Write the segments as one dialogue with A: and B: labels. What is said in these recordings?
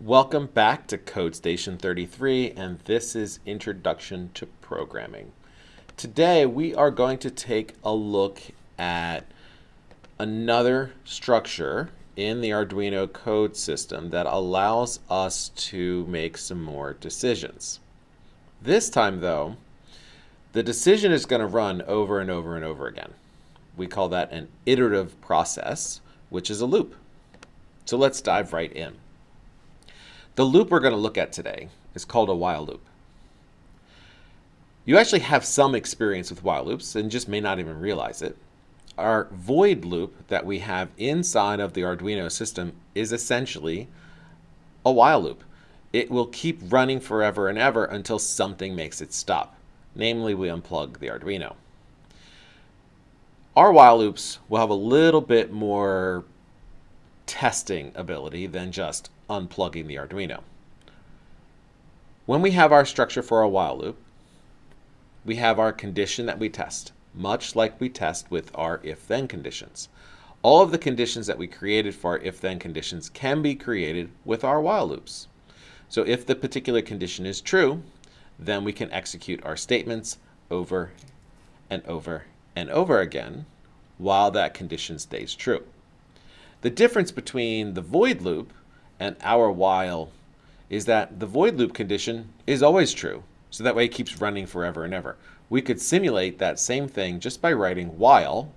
A: Welcome back to Code Station 33, and this is Introduction to Programming. Today we are going to take a look at another structure in the Arduino code system that allows us to make some more decisions. This time though, the decision is going to run over and over and over again. We call that an iterative process, which is a loop. So let's dive right in. The loop we're going to look at today is called a while loop. You actually have some experience with while loops and just may not even realize it. Our void loop that we have inside of the Arduino system is essentially a while loop. It will keep running forever and ever until something makes it stop. Namely, we unplug the Arduino. Our while loops will have a little bit more testing ability than just unplugging the Arduino. When we have our structure for a while loop, we have our condition that we test, much like we test with our if-then conditions. All of the conditions that we created for our if-then conditions can be created with our while loops. So if the particular condition is true, then we can execute our statements over and over and over again while that condition stays true. The difference between the void loop and our while is that the void loop condition is always true. So that way it keeps running forever and ever. We could simulate that same thing just by writing while,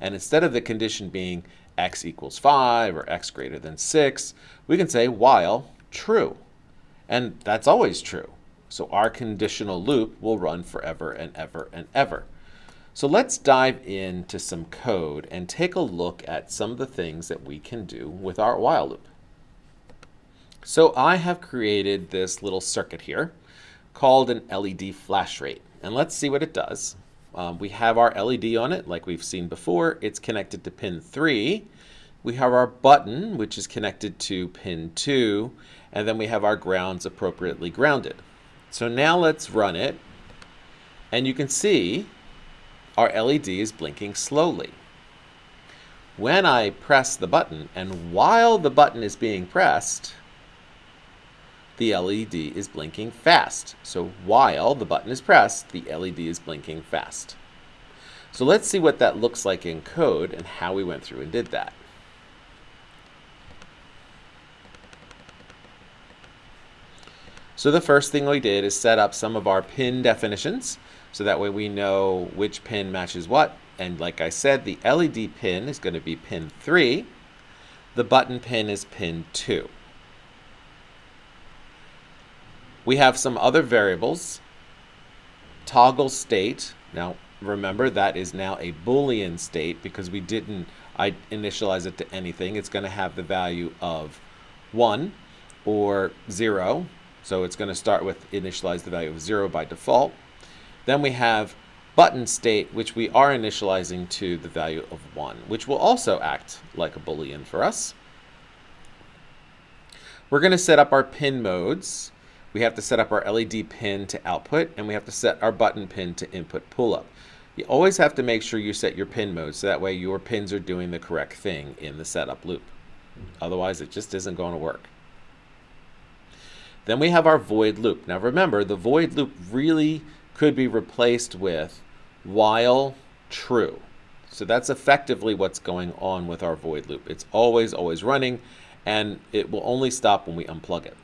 A: and instead of the condition being x equals 5 or x greater than 6, we can say while true. And that's always true. So our conditional loop will run forever and ever and ever. So let's dive into some code and take a look at some of the things that we can do with our while loop. So I have created this little circuit here called an LED flash rate. And let's see what it does. Um, we have our LED on it like we've seen before. It's connected to pin 3. We have our button which is connected to pin 2 and then we have our grounds appropriately grounded. So now let's run it and you can see our LED is blinking slowly. When I press the button and while the button is being pressed the LED is blinking fast. So while the button is pressed, the LED is blinking fast. So let's see what that looks like in code and how we went through and did that. So the first thing we did is set up some of our pin definitions so that way we know which pin matches what. And like I said, the LED pin is going to be pin 3. The button pin is pin 2. We have some other variables. Toggle state. Now, remember that is now a Boolean state because we didn't I initialize it to anything. It's going to have the value of 1 or 0. So it's going to start with initialize the value of 0 by default. Then we have button state, which we are initializing to the value of 1, which will also act like a Boolean for us. We're going to set up our pin modes we have to set up our LED pin to output, and we have to set our button pin to input pull-up. You always have to make sure you set your pin mode so that way your pins are doing the correct thing in the setup loop. Otherwise, it just isn't going to work. Then we have our void loop. Now remember, the void loop really could be replaced with while true. So that's effectively what's going on with our void loop. It's always, always running, and it will only stop when we unplug it.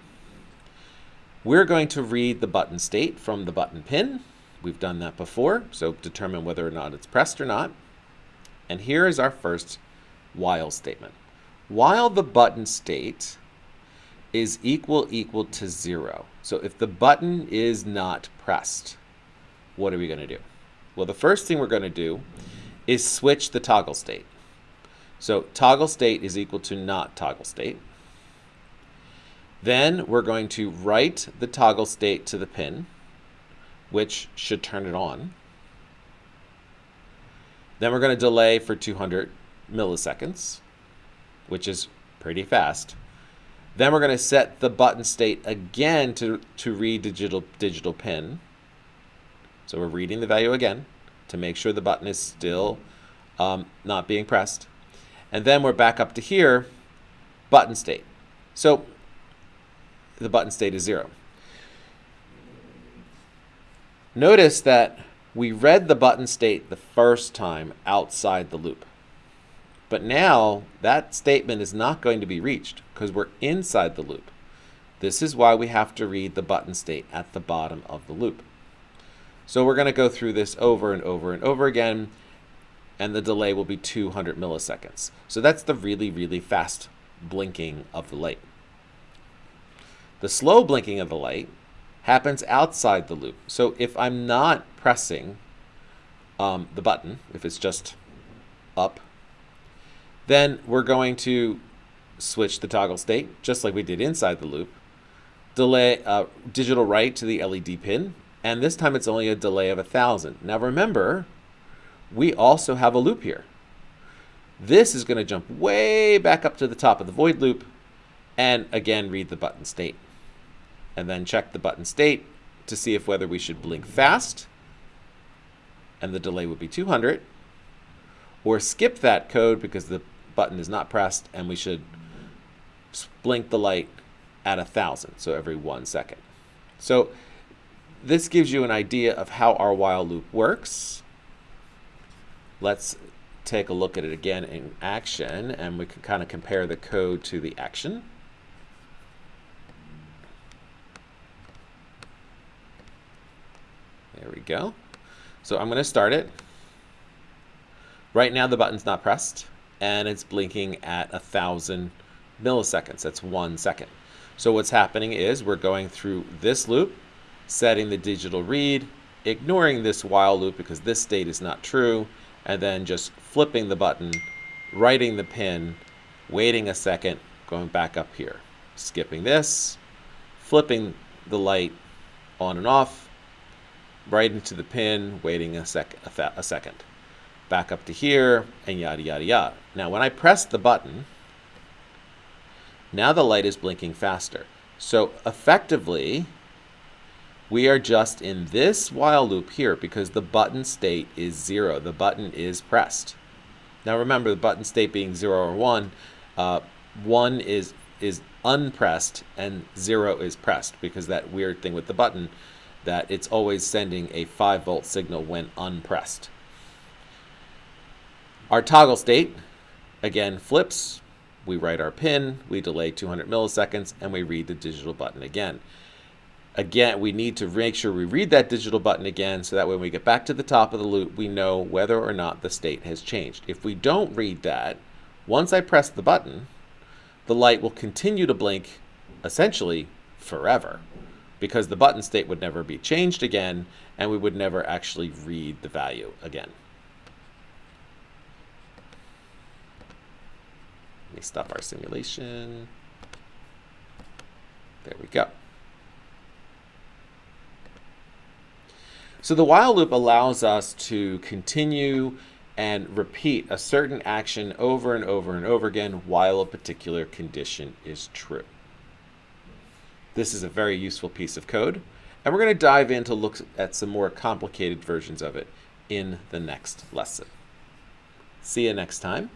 A: We're going to read the button state from the button pin. We've done that before, so determine whether or not it's pressed or not. And here is our first while statement. While the button state is equal equal to zero. So if the button is not pressed, what are we going to do? Well, the first thing we're going to do is switch the toggle state. So toggle state is equal to not toggle state. Then we're going to write the toggle state to the pin, which should turn it on. Then we're going to delay for 200 milliseconds, which is pretty fast. Then we're going to set the button state again to, to read digital, digital pin. So we're reading the value again to make sure the button is still um, not being pressed. And then we're back up to here, button state. So the button state is zero. Notice that we read the button state the first time outside the loop. But now that statement is not going to be reached because we're inside the loop. This is why we have to read the button state at the bottom of the loop. So we're going to go through this over and over and over again, and the delay will be 200 milliseconds. So that's the really, really fast blinking of the light. The slow blinking of the light happens outside the loop. So if I'm not pressing um, the button, if it's just up, then we're going to switch the toggle state, just like we did inside the loop, delay uh, digital write to the LED pin, and this time it's only a delay of a 1,000. Now remember, we also have a loop here. This is going to jump way back up to the top of the void loop and again read the button state. And then check the button state to see if whether we should blink fast and the delay would be 200 or skip that code because the button is not pressed and we should blink the light at a thousand, so every one second. So this gives you an idea of how our while loop works. Let's take a look at it again in action, and we can kind of compare the code to the action. There we go. So I'm going to start it. Right now the button's not pressed, and it's blinking at a thousand milliseconds. That's one second. So what's happening is we're going through this loop, setting the digital read, ignoring this while loop because this state is not true, and then just flipping the button, writing the pin, waiting a second, going back up here. Skipping this, flipping the light on and off, right into the pin, waiting a, sec a, a second. Back up to here, and yada, yada, yada. Now, when I press the button, now the light is blinking faster. So effectively, we are just in this while loop here because the button state is zero. The button is pressed. Now remember the button state being zero or one, uh, one is, is unpressed and zero is pressed because that weird thing with the button that it's always sending a 5 volt signal when unpressed. Our toggle state, again, flips we write our pin, we delay 200 milliseconds, and we read the digital button again. Again, we need to make sure we read that digital button again so that when we get back to the top of the loop, we know whether or not the state has changed. If we don't read that, once I press the button, the light will continue to blink essentially forever because the button state would never be changed again and we would never actually read the value again. Let me stop our simulation. There we go. So the while loop allows us to continue and repeat a certain action over and over and over again while a particular condition is true. This is a very useful piece of code, and we're going to dive in to look at some more complicated versions of it in the next lesson. See you next time.